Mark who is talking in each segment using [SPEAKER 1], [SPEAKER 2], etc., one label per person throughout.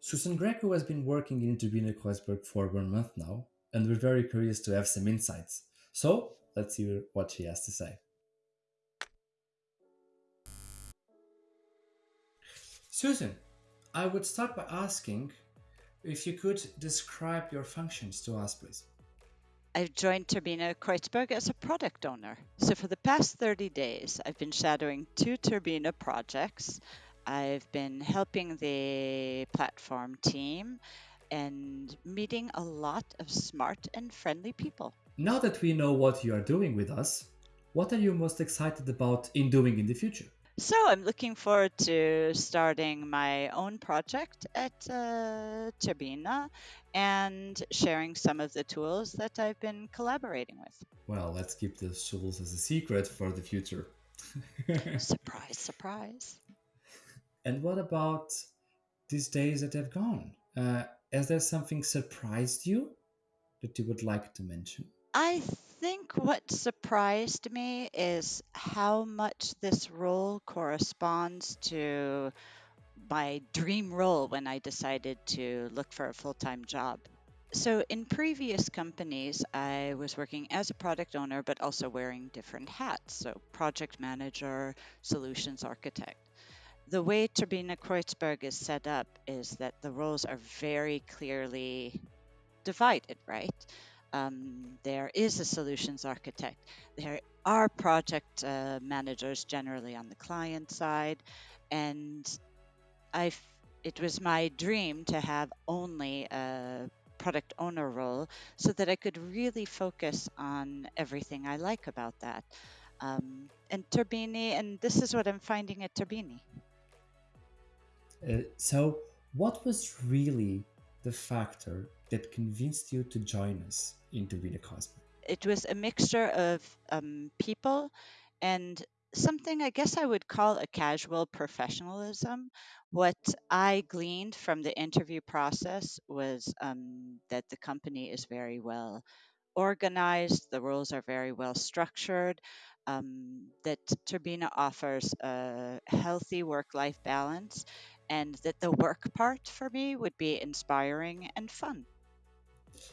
[SPEAKER 1] Susan Greco has been working in Turbine Kreuzberg for one month now, and we're very curious to have some insights. So let's hear what she has to say. Susan, I would start by asking if you could describe your functions to us, please.
[SPEAKER 2] I've joined Turbine Kreuzberg as a product owner. So for the past 30 days, I've been shadowing two Turbine projects. I've been helping the platform team and meeting a lot of smart and friendly people.
[SPEAKER 1] Now that we know what you are doing with us, what are you most excited about in doing in the future?
[SPEAKER 2] So I'm looking forward to starting my own project at uh, Turbina and sharing some of the tools that I've been collaborating with.
[SPEAKER 1] Well, let's keep the tools as a secret for the future.
[SPEAKER 2] surprise, surprise.
[SPEAKER 1] And what about these days that have gone? Uh, has there something surprised you that you would like to mention?
[SPEAKER 2] I think what surprised me is how much this role corresponds to my dream role when I decided to look for a full time job. So, in previous companies, I was working as a product owner, but also wearing different hats. So, project manager, solutions architect. The way Turbine Kreuzberg is set up is that the roles are very clearly divided, right? Um, there is a solutions architect. There are project uh, managers generally on the client side, and I it was my dream to have only a product owner role so that I could really focus on everything I like about that. Um, and Turbini, and this is what I'm finding at Turbini.
[SPEAKER 1] Uh, so, what was really the factor that convinced you to join us in Turbine Kreuzberg?
[SPEAKER 2] It was a mixture of um, people and something I guess I would call a casual professionalism. What I gleaned from the interview process was um, that the company is very well organized, the roles are very well structured, um, that Turbina offers a healthy work life balance, and that the work part for me would be inspiring and fun.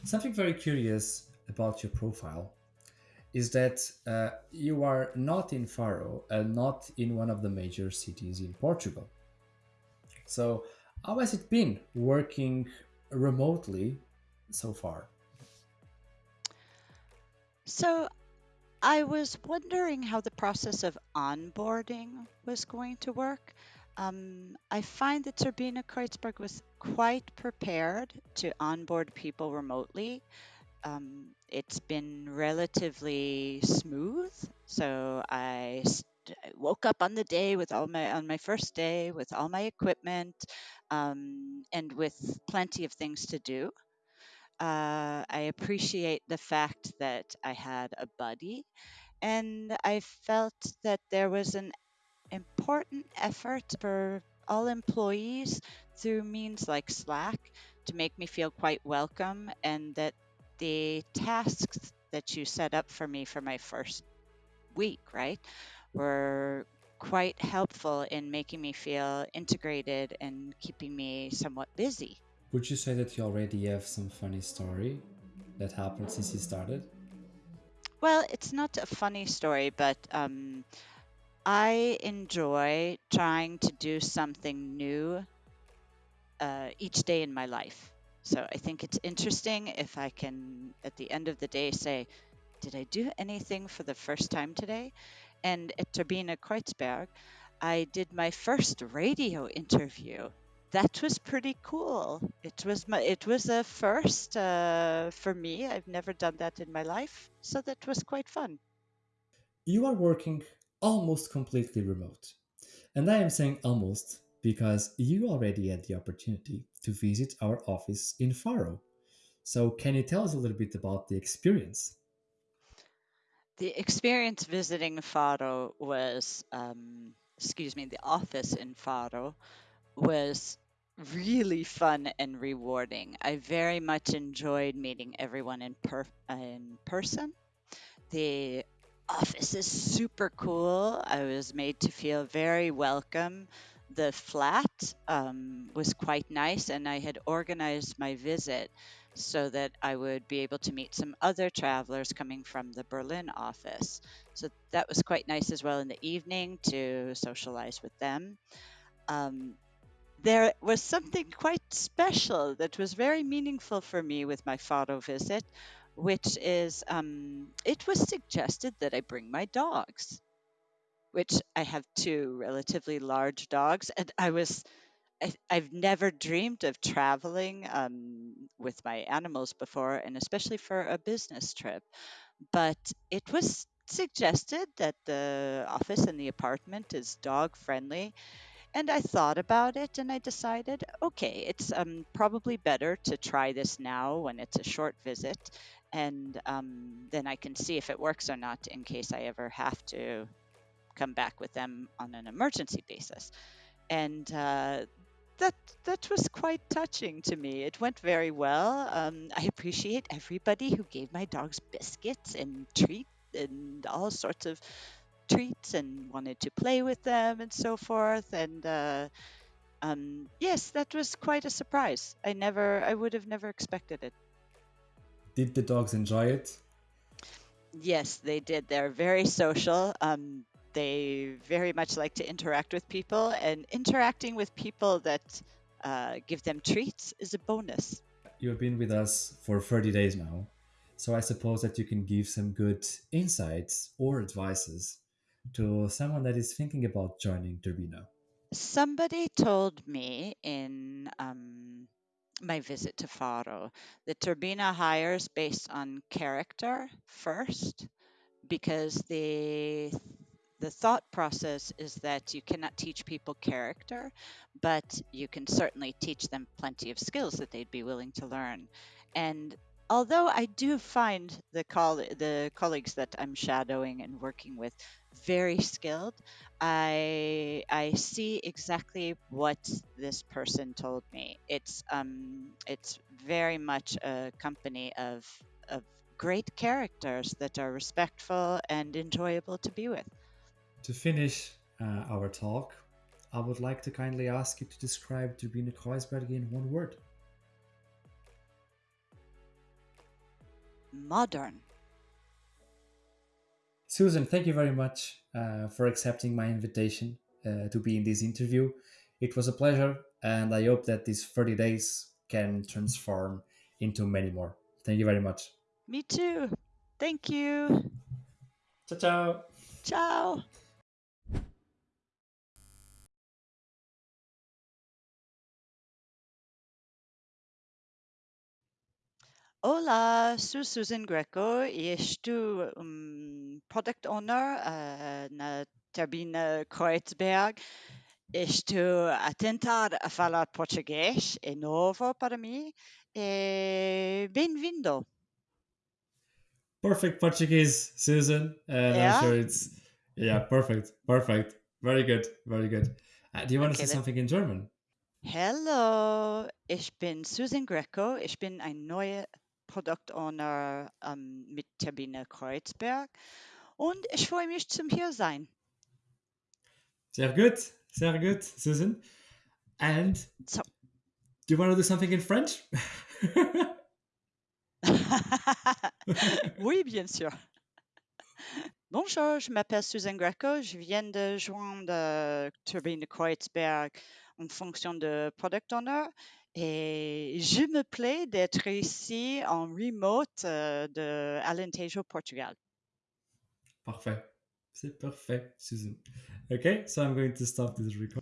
[SPEAKER 1] Something very curious about your profile is that uh, you are not in Faro and not in one of the major cities in Portugal. So, how has it been working remotely so far?
[SPEAKER 2] So, I was wondering how the process of onboarding was going to work. Um, I find that Turbine Kreuzberg was quite prepared to onboard people remotely. Um, it's been relatively smooth. So I st- I woke up on the day with all my on my first day with all my equipment um, and with plenty of things to do. Uh, I appreciate the fact that I had a buddy, and I felt that there was an important effort for all employees through means like Slack to make me feel quite welcome, and that the tasks that you set up for me for my first week, right, were quite helpful in making me feel integrated and keeping me somewhat busy.
[SPEAKER 1] Would you say that you already have some funny story that happened since you started?
[SPEAKER 2] Well, it's not a funny story, but um, I enjoy trying to do something new uh, each day in my life. So I think it's interesting if I can, at the end of the day, say, did I do anything for the first time today? And at Turbine Kreuzberg, I did my first radio interview. That was pretty cool. It was my, it was a first uh, for me. I've never done that in my life, so that was quite fun.
[SPEAKER 1] You are working almost completely remote. And I am saying almost because you already had the opportunity to visit our office in Faro. So, can you tell us a little bit about the experience?
[SPEAKER 2] The experience visiting Faro was, um, excuse me, the office in Faro was really fun and rewarding. I very much enjoyed meeting everyone in per- in person. The office is super cool. I was made to feel very welcome. the flat um, was quite nice, and I had organized my visit so that I would be able to meet some other travelers coming from the Berlin office. So that was quite nice as well in the evening to socialize with them. Um, there was something quite special that was very meaningful for me with my Faro visit, which is um, it was suggested that I bring my dogs, which I have two relatively large dogs, and I was. I, I've never dreamed of traveling um, with my animals before, and especially for a business trip. But it was suggested that the office and the apartment is dog friendly, and I thought about it and I decided, okay, it's um, probably better to try this now when it's a short visit. And um, then I can see if it works or not in case I ever have to come back with them on an emergency basis. And uh, that that was quite touching to me. It went very well. Um, I appreciate everybody who gave my dogs biscuits and treats and all sorts of treats and wanted to play with them and so forth. And uh, um, yes, that was quite a surprise. I never, I would have never expected it.
[SPEAKER 1] Did the dogs enjoy it?
[SPEAKER 2] Yes, they did. They're very social. Um, they very much like to interact with people, and interacting with people that uh, give them treats is a bonus.
[SPEAKER 1] You've been with us for 30 days now, so I suppose that you can give some good insights or advices to someone that is thinking about joining Turbina?
[SPEAKER 2] Somebody told me in um, my visit to Faro that Turbina hires based on character first because the the thought process is that you cannot teach people character, but you can certainly teach them plenty of skills that they'd be willing to learn. And although I do find the coll- the colleagues that I'm shadowing and working with very skilled, I I see exactly what this person told me. It's um it's very much a company of of great characters that are respectful and enjoyable to be with.
[SPEAKER 1] To finish uh, our talk, I would like to kindly ask you to describe Turbine Kreuzberg in one word.
[SPEAKER 2] Modern.
[SPEAKER 1] Susan, thank you very much uh, for accepting my invitation uh, to be in this interview. It was a pleasure, and I hope that these 30 days can transform into many more. Thank you very much.
[SPEAKER 2] Me too. Thank you.
[SPEAKER 1] Ciao, ciao.
[SPEAKER 2] Ciao. Hola, sou Susan Greco e estou um, product owner uh, na Turbina Kreuzberg. Estou a tentar a falar português, é novo para mim. E bem-vindo.
[SPEAKER 1] Perfect Portuguese, Susan. And
[SPEAKER 2] yeah?
[SPEAKER 1] I'm sure it's, yeah, perfect, perfect. Very good, very good. Uh, do you want okay, to say something in German?
[SPEAKER 2] Hello, ich bin Susan Greco. Ich bin ein neuer Product Owner ähm, mit Turbine Kreuzberg und ich freue mich zum hier sein.
[SPEAKER 1] Sehr gut, sehr gut, Susan. And so, do you want to do something in French?
[SPEAKER 2] oui, bien sûr. Bonjour, je m'appelle Susan Greco. Je viens de joindre euh, Turbine Kreuzberg en fonction de Product Owner et je me plais d'être ici en remote euh, de Alentejo, Portugal.
[SPEAKER 1] Parfait. C'est parfait, Susan. Okay, so I'm going to stop this recording.